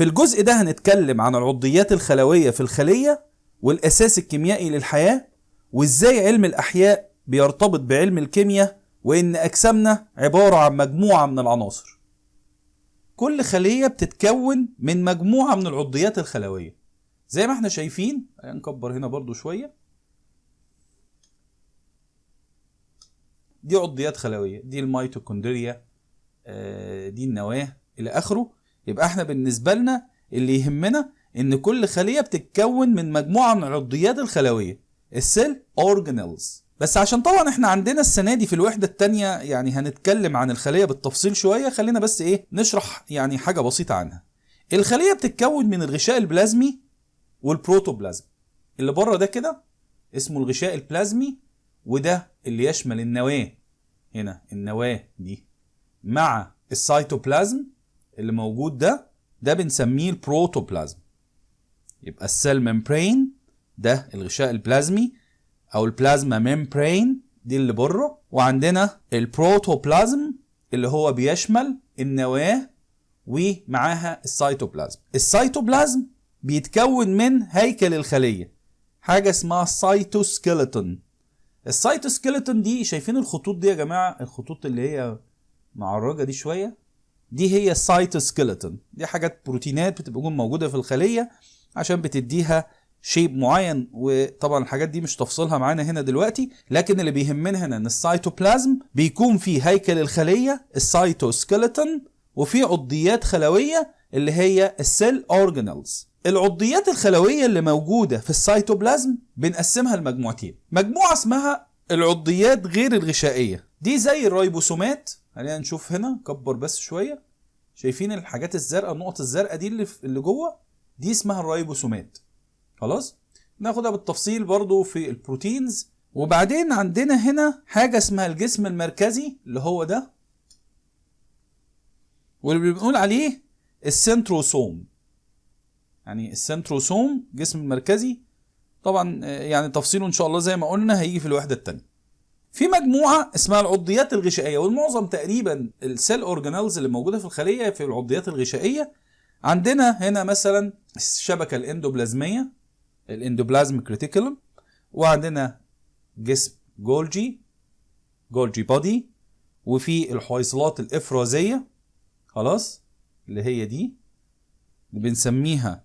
في الجزء ده هنتكلم عن العضيات الخلوية في الخلية والأساس الكيميائي للحياة وإزاي علم الأحياء بيرتبط بعلم الكيمياء وإن أجسامنا عبارة عن مجموعة من العناصر. كل خلية بتتكون من مجموعة من العضيات الخلوية. زي ما إحنا شايفين نكبر هنا برضو شوية. دي عضيات خلوية دي الميتوكوندريا آه، دي النواة إلى آخره. يبقى إحنا بالنسبة لنا اللي يهمنا إن كل خلية بتتكون من مجموعة من العضيات الخلوية ال cell organelles بس عشان طبعا إحنا عندنا السنة دي في الوحدة التانية يعني هنتكلم عن الخلية بالتفصيل شوية خلينا بس إيه نشرح يعني حاجة بسيطة عنها. الخلية بتتكون من الغشاء البلازمي والبروتوبلازم. اللي بره ده كده اسمه الغشاء البلازمي وده اللي يشمل النواة هنا النواة دي مع السيتوبلازم اللي موجود ده ده بنسميه البروتوبلازم. يبقى ال cell membrane ده الغشاء البلازمي أو ال plasma membrane دي اللي بره. وعندنا البروتوبلازم اللي هو بيشمل النواة ومعاها السيتوبلازم. السيتوبلازم بيتكون من هيكل الخلية حاجة اسمها cytoskeleton ال cytoskeleton دي شايفين الخطوط دي يا جماعة؟ الخطوط اللي هي معرجة دي شوية. دي هي ال cytoskeleton دي حاجات بروتينات بتبقى موجودة في الخلية عشان بتديها shape معين وطبعا الحاجات دي مش تفصيلها معانا هنا دلوقتي لكن اللي بيهمنا هنا إن السيتوبلازم بيكون فيه هيكل الخلية ال cytoskeleton وفي عضيات خلوية اللي هي ال cell organelles العضيات الخلوية اللي موجودة في السيتوبلازم بنقسمها لمجموعتين. مجموعة اسمها العضيات غير الغشائية. دي زي الريبوسومات خلينا نشوف هنا كبر بس شوية. شايفين الحاجات الزرقاء النقط الزرقاء دي اللي, اللي جوه؟ دي اسمها الريبوسومات خلاص؟ ناخدها بالتفصيل برضو في ال proteins. وبعدين عندنا هنا حاجة اسمها الجسم المركزي اللي هو ده. واللي بنقول عليه ال centrosome. يعني ال centrosome جسم المركزي طبعا يعني تفصيله إن شاء الله زي ما قلنا هيجي في الوحدة الثانية في مجموعة اسمها العضيات الغشائية والمعظم تقريبا ال cell organelles اللي موجودة في الخلية في العضيات الغشائية. عندنا هنا مثلا الشبكة الإندوبلازمية ال endoplasmic reticulum وعندنا جسم جولجي Golgi body وفي الحويصلات الإفرازية خلاص اللي هي دي. اللي بنسميها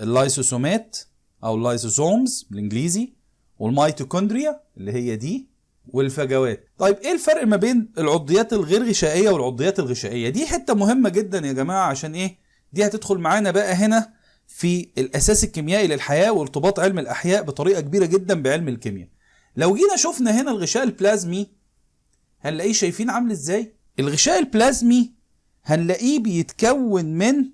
اللايسوسومات أو ال lysosomes بالإنجليزي والميتوكوندريا اللي هي دي. والفجوات. طيب إيه الفرق ما بين العضيات الغير غشائية والعضيات الغشائية؟ دي حتة مهمة جدا يا جماعة عشان إيه؟ دي هتدخل معانا بقى هنا في الأساس الكيميائي للحياة وارتباط علم الأحياء بطريقة كبيرة جدا بعلم الكيمياء. لو جينا شفنا هنا الغشاء البلازمي هنلاقيه شايفين عامل إزاي؟ الغشاء البلازمي هنلاقيه بيتكون من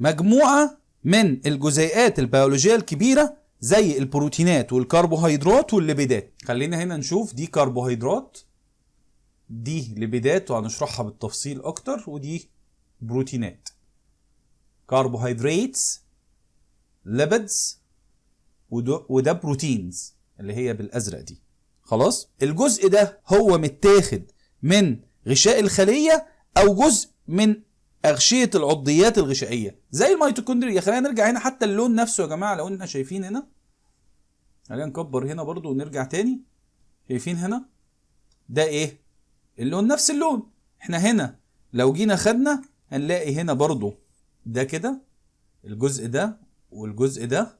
مجموعة من الجزيئات البيولوجية الكبيرة زي البروتينات والكربوهيدرات والليبيدات. خلينا هنا نشوف دي كربوهيدرات دي ليبيدات وهنشرحها بالتفصيل أكتر ودي بروتينات. carbohydrates lipids وده proteins اللي هي بالأزرق دي. خلاص؟ الجزء ده هو متاخد من غشاء الخلية أو جزء من أغشية العضيات الغشائية. زي الميتوكوندريا. خلينا نرجع هنا حتى اللون نفسه يا جماعة لو إحنا شايفين هنا. خلينا نكبر هنا برضو ونرجع تاني. شايفين هنا؟ ده إيه؟ اللون نفس اللون. إحنا هنا لو جينا خدنا هنلاقي هنا برضو ده كده الجزء ده والجزء ده.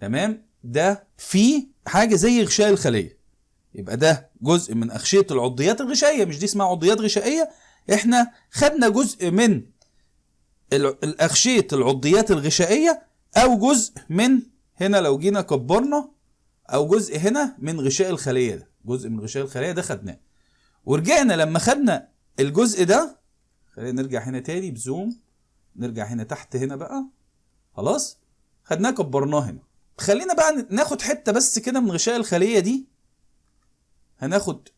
تمام؟ ده فيه حاجة زي غشاء الخلية. يبقى ده جزء من أغشية العضيات الغشائية. مش دي اسمها عضيات غشائية إحنا خدنا جزء من الأغشية العضيات الغشائية أو جزء من هنا لو جينا كبرنا أو جزء هنا من غشاء الخلية ده. جزء من غشاء الخلية ده خدناه. ورجعنا لما خدنا الجزء ده خلينا نرجع هنا تاني بزوم نرجع هنا تحت هنا بقى. خلاص؟ خدناه كبرناه هنا. خلينا بقى ناخد حتة بس كده من غشاء الخلية دي. هناخد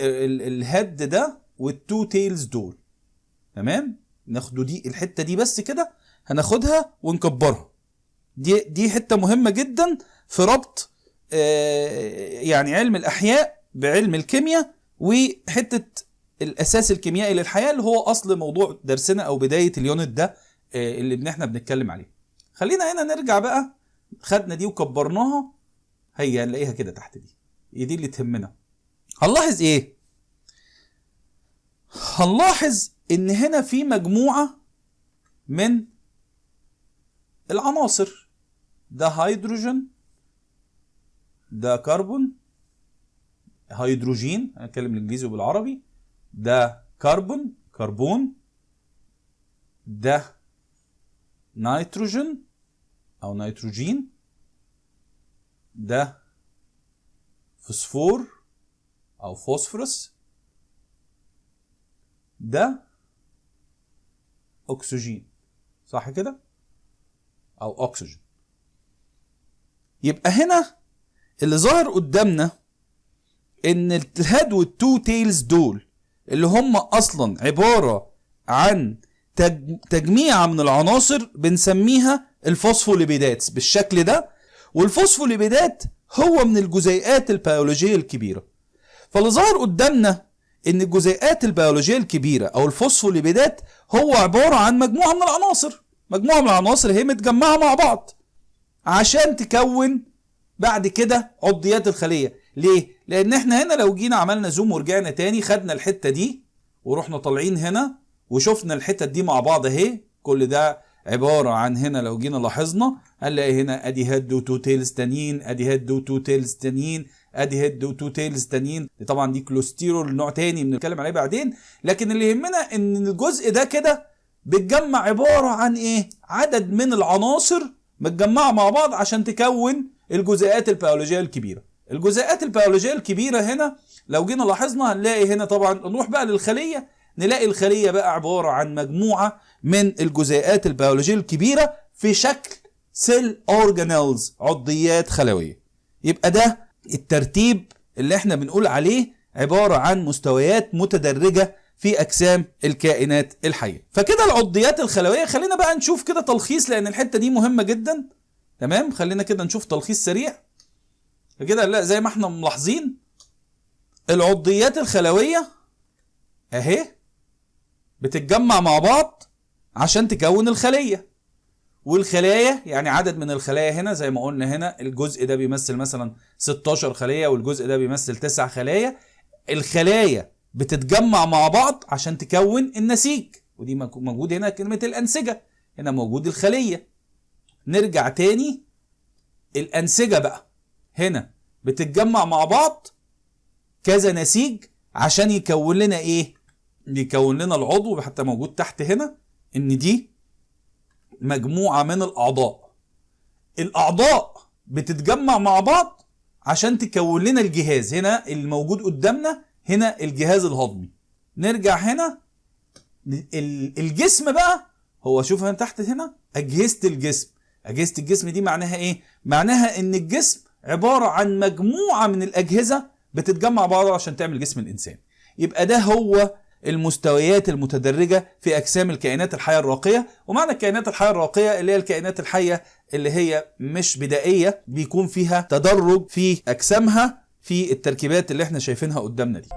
ال head ده وال two tails دول. تمام؟ ناخدوا دي الحتة دي بس كده هناخدها ونكبرها. دي دي حتة مهمة جدا في ربط آه يعني علم الأحياء بعلم الكيمياء وحتة الأساس الكيميائي للحياة اللي هو أصل موضوع درسنا أو بداية ال unit ده آه، اللي إحنا بنتكلم عليه. خلينا هنا نرجع بقى خدنا دي وكبرناها هي نلاقيها كده تحت دي. هي دي اللي تهمنا؟ هنلاحظ إيه؟ هنلاحظ إن هنا في مجموعة من العناصر. ده هيدروجين ده كربون هيدروجين هنتكلم الانجليزي وبالعربي. ده كربون كربون ده نيتروجين أو نيتروجين ده فوسفور أو فوسفورس ده اكسجين صح كده؟ أو اكسجين يبقى هنا اللي ظاهر قدامنا إن ال head وال two tails دول اللي هم أصلا عبارة عن تج- تجميعة من العناصر بنسميها الفوسفوليبيدات بالشكل ده والفوسفوليبيدات هو من الجزيئات البيولوجية الكبيرة. فاللي ظاهر قدامنا إن الجزيئات البيولوجية الكبيرة أو الفوسفوليبيدات هو عبارة عن مجموعة من العناصر. مجموعة من العناصر هي متجمعة مع بعض عشان تكون بعد كده عضيات الخلية. ليه؟ لأن إحنا هنا لو جينا عملنا zoom ورجعنا تاني خدنا الحتة دي ورحنا طالعين هنا وشفنا الحتت دي مع بعض أهي. كل ده عبارة عن هنا لو جينا لاحظنا هنلاقي هنا ادي head و two tails تانيين ادي head و two tails تانيين ادي head و two tails تانيين طبعا دي كوليسترول نوع تاني بنتكلم عليه بعدين لكن اللي يهمنا إن الجزء ده كده بيتجمع عبارة عن إيه؟ عدد من العناصر متجمعة مع بعض عشان تكون الجزيئات البيولوجية الكبيرة. الجزيئات البيولوجية الكبيرة هنا لو جينا لاحظنا هنلاقي هنا طبعا نروح بقى للخلية نلاقي الخلية بقى عبارة عن مجموعة من الجزيئات البيولوجية الكبيرة في شكل cell organelles عضيات خلوية. يبقى ده الترتيب اللي إحنا بنقول عليه عبارة عن مستويات متدرجة في أجسام الكائنات الحية. فكده العضيات الخلوية خلينا بقى نشوف كده تلخيص لأن الحتة دي مهمة جدا. تمام؟ خلينا كده نشوف تلخيص سريع. كده لا زي ما إحنا ملاحظين العضيات الخلوية أهي بتتجمع مع بعض عشان تكون الخلية. والخلايا يعني عدد من الخلايا هنا زي ما قلنا هنا الجزء ده بيمثل مثلا 16 خلية والجزء ده بيمثل 9 خلايا الخلايا بتتجمع مع بعض عشان تكون النسيج ودي موجود هنا كلمة الأنسجة هنا موجود الخلية. نرجع تاني. الأنسجة بقى هنا بتتجمع مع بعض كذا نسيج عشان يكون لنا إيه؟ يكون لنا العضو حتى موجود تحت هنا إن دي مجموعة من الأعضاء. الأعضاء بتتجمع مع بعض عشان تكون لنا الجهاز. هنا الموجود قدامنا هنا الجهاز الهضمي. نرجع هنا. ال- الجسم بقى هو شوف هنا تحت هنا أجهزة الجسم. أجهزة الجسم دي معناها إيه؟ معناها إن الجسم عبارة عن مجموعة من الأجهزة بتتجمع بعض عشان تعمل جسم الإنسان. يبقى ده هو المستويات المتدرجة في أجسام الكائنات الحية الراقية ومعنى الكائنات الحية الراقية اللي هي الكائنات الحية اللي هي مش بدائية بيكون فيها تدرج في أجسامها في التركيبات اللي إحنا شايفينها قدامنا دي.